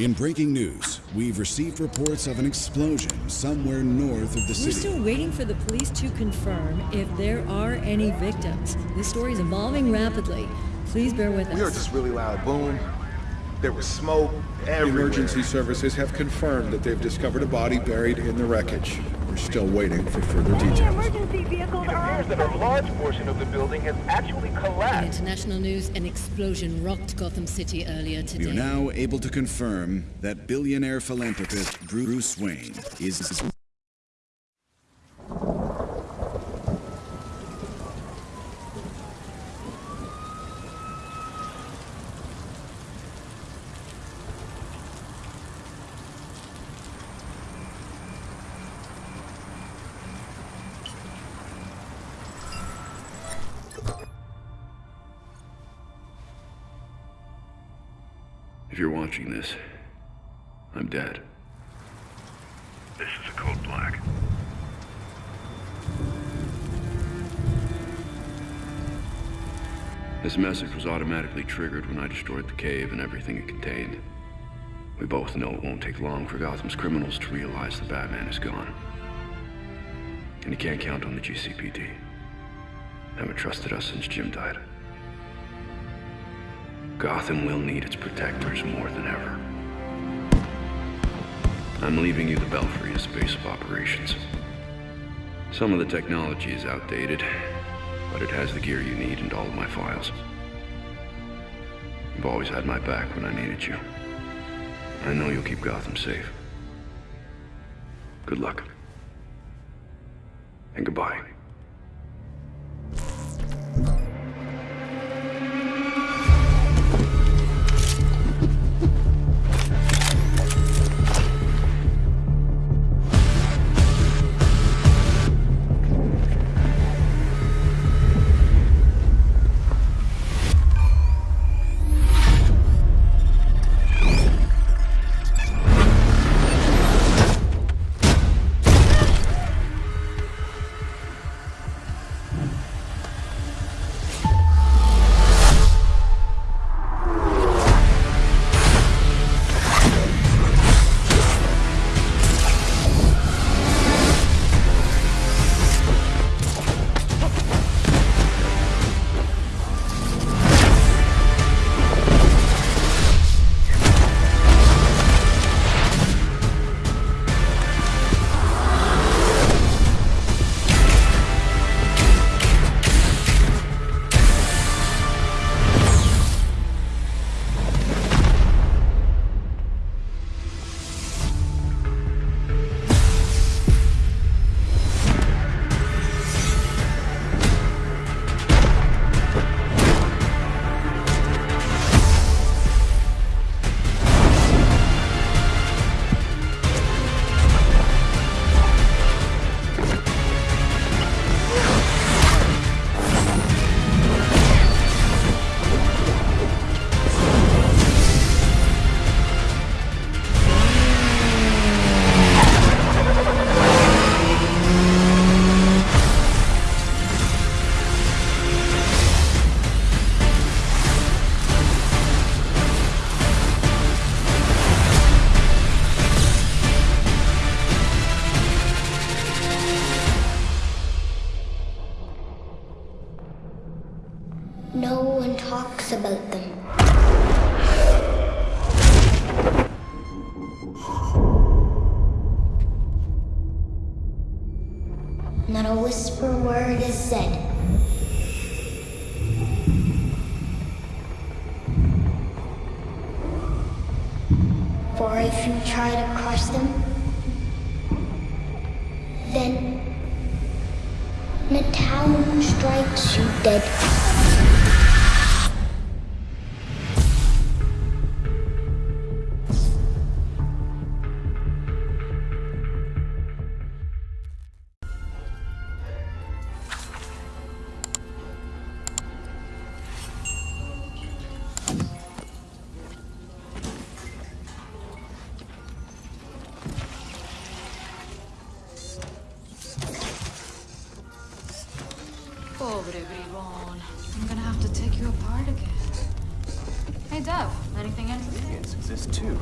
In breaking news, we've received reports of an explosion somewhere north of the city. We're still waiting for the police to confirm if there are any victims. This story is evolving rapidly. Please bear with us. We heard this really loud boom. There was smoke everywhere. Emergency services have confirmed that they've discovered a body buried in the wreckage. We're still waiting for further details. Emergency vehicles It are appears that a large portion of the building has actually In collapsed. international news, an explosion rocked Gotham City earlier today. We are now able to confirm that billionaire philanthropist Bruce Wayne is watching this, I'm dead. This is a code black. This message was automatically triggered when I destroyed the cave and everything it contained. We both know it won't take long for Gotham's criminals to realize the Batman is gone. And you can't count on the GCPD. Haven't trusted us since Jim died. Gotham will need its protectors more than ever. I'm leaving you the Belfry as base of operations. Some of the technology is outdated, but it has the gear you need and all of my files. You've always had my back when I needed you. I know you'll keep Gotham safe. Good luck. And goodbye. Try to crush them, then the town strikes you dead. Pobre bribón. I'm gonna have to take you apart again. Hey, Dev, Anything interesting? Yes, exist too.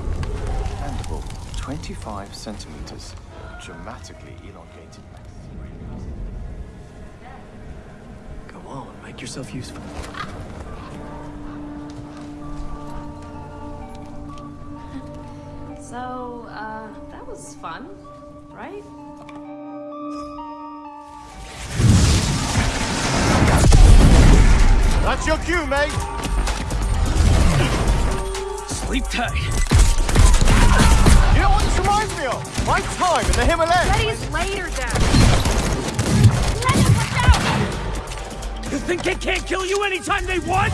Mandible, 25 centimeters. Dramatically elongated. Go on, make yourself useful. So, uh, that was fun, right? That's your cue, mate. Sleep tight. You know what this reminds me of? My time in the Himalayas. Betty's later, Dad. You think they can't kill you anytime they want?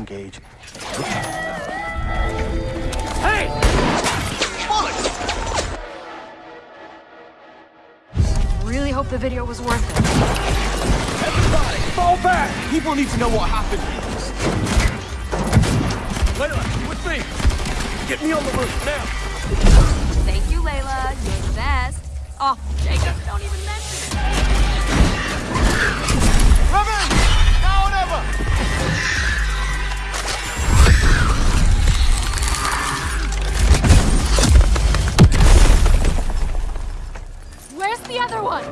As the locals engage in Hey! Really hope the video was worth it. Everybody, fall back! People need to know what happened. Layla, with me. Get me on the roof now. Thank you, Layla. You're the best. Oh, Jacob, don't even mention it. Revan! Now or never! Where's the other one?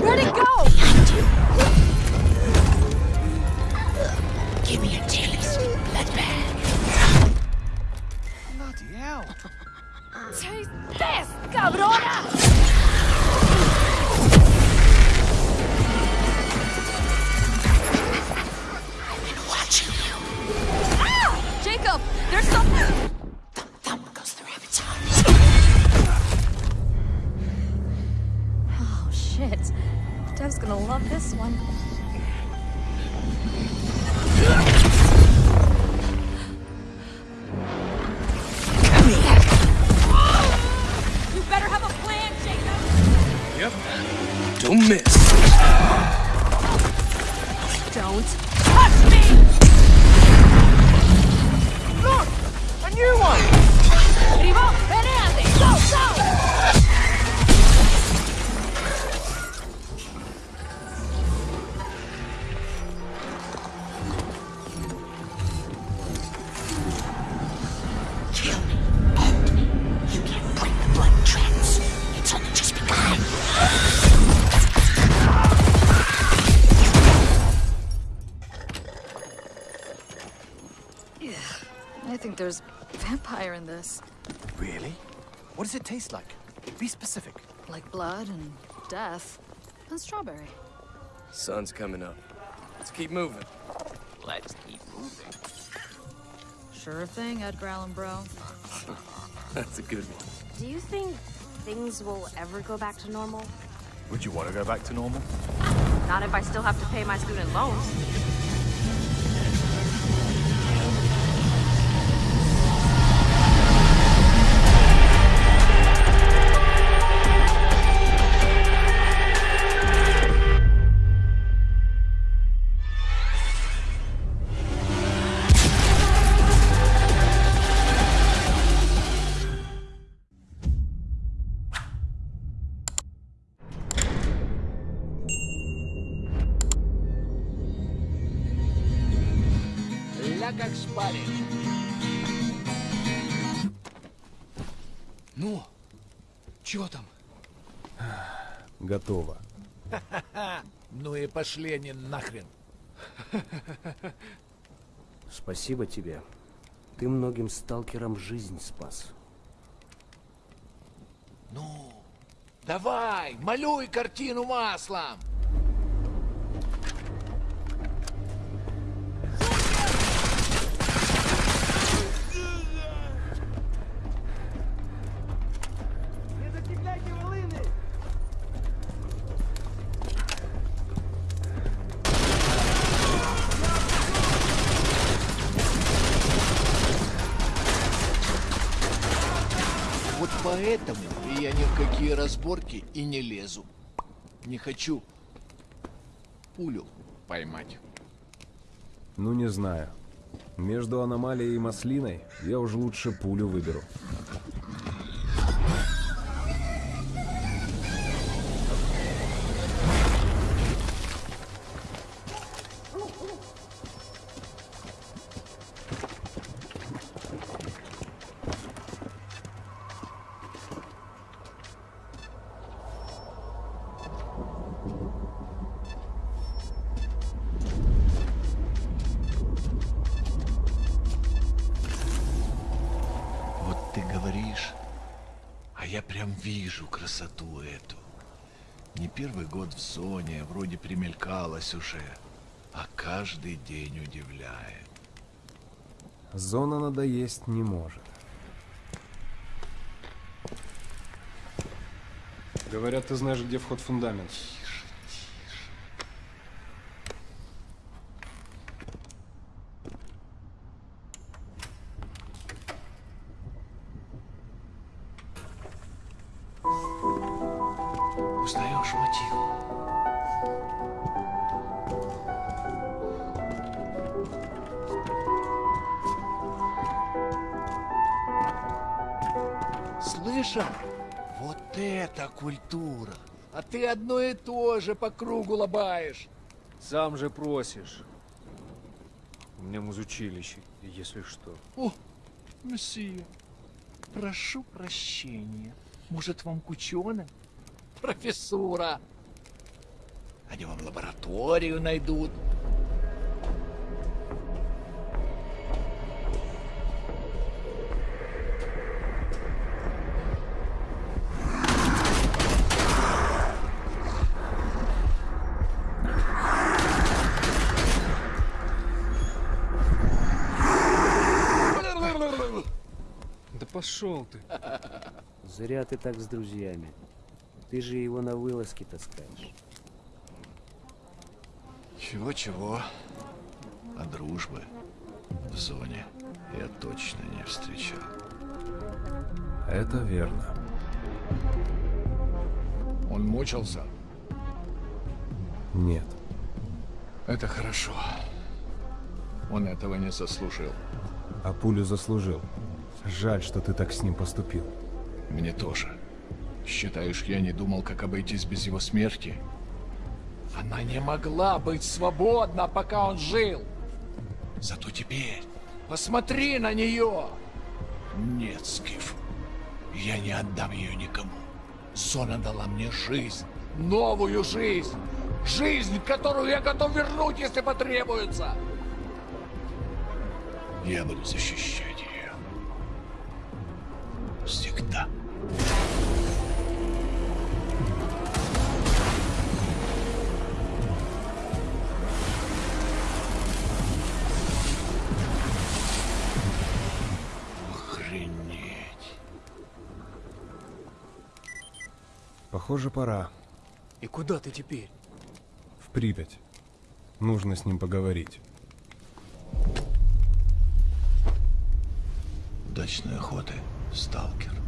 Where'd it go? Give me a taste, bloodbag. Bloody hell. Taste this, cabrona! I've been watching you. Ah! Jacob, there's something. Gonna love this one. You better have a plan, Jacob! Yep. Don't miss. Don't touch me! Look! A new one! There's vampire in this. Really? What does it taste like? Be specific. Like blood and death. And strawberry. Sun's coming up. Let's keep moving. Let's keep moving. Sure thing, Edgar Allan Bro. That's a good one. Do you think things will ever go back to normal? Would you want to go back to normal? Not if I still have to pay my student loans. Шпарит. Ну, чё там? Готово. Ну и пошли они нахрен. Спасибо тебе. Ты многим сталкерам жизнь спас. Ну, давай, малюй картину маслом. Разборки и не лезу. Не хочу пулю поймать. Ну, не знаю. Между аномалией и маслиной я уж лучше пулю выберу. Я прям вижу красоту эту. Не первый год в зоне, вроде примелькалась уже, а каждый день удивляет. Зона надоесть не может. Говорят, ты знаешь, где вход в фундамент. Слышал? Вот это культура! А ты одно и то же по кругу лобаешь. Сам же просишь. У меня музучилище, если что. О, месье, прошу прощения. Может, вам к ученым? Профессура. Они вам лабораторию найдут. Да пошел ты. Зря ты так с друзьями. Ты же его на вылазки таскаешь. Чего-чего, а дружбы в зоне я точно не встречал. Это верно. Он мучился? Нет. Это хорошо. Он этого не заслужил. А пулю заслужил. Жаль, что ты так с ним поступил. Мне тоже. Считаешь, я не думал, как обойтись без его смерти? Она не могла быть свободна, пока он жил. Зато теперь посмотри на нее. Нет, Скиф, я не отдам ее никому. Зона дала мне жизнь, новую жизнь. Жизнь, которую я готов вернуть, если потребуется. Я буду защищать Похоже, пора. И куда ты теперь? В Припять. Нужно с ним поговорить. Удачной охоты, сталкер.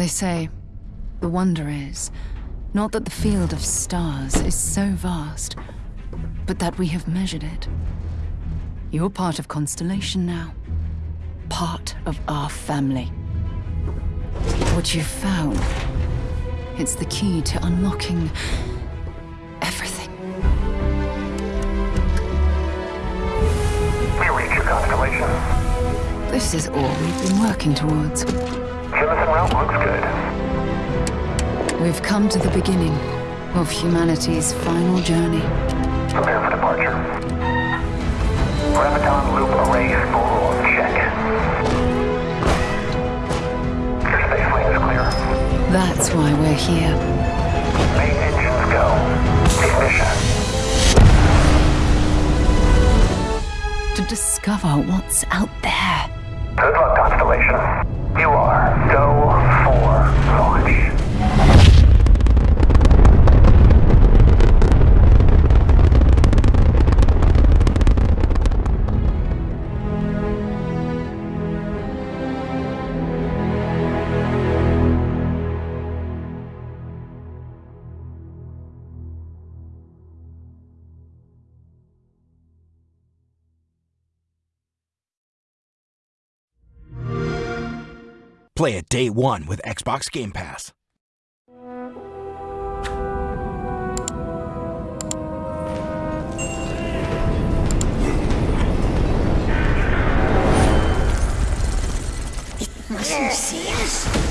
They say the wonder is not that the field of stars is so vast, but that we have measured it. You're part of Constellation now, part of our family. What you've found, it's the key to unlocking everything. We reach your constellation. This is all we've been working towards. Jemison route looks good. We've come to the beginning of humanity's final journey. Prepare for departure. Graviton loop array full. Check. Your space lane is clear. That's why we're here. Main engines go. Ignition. To discover what's out there. Good luck, Constellation. Play it day one with Xbox Game Pass. See us.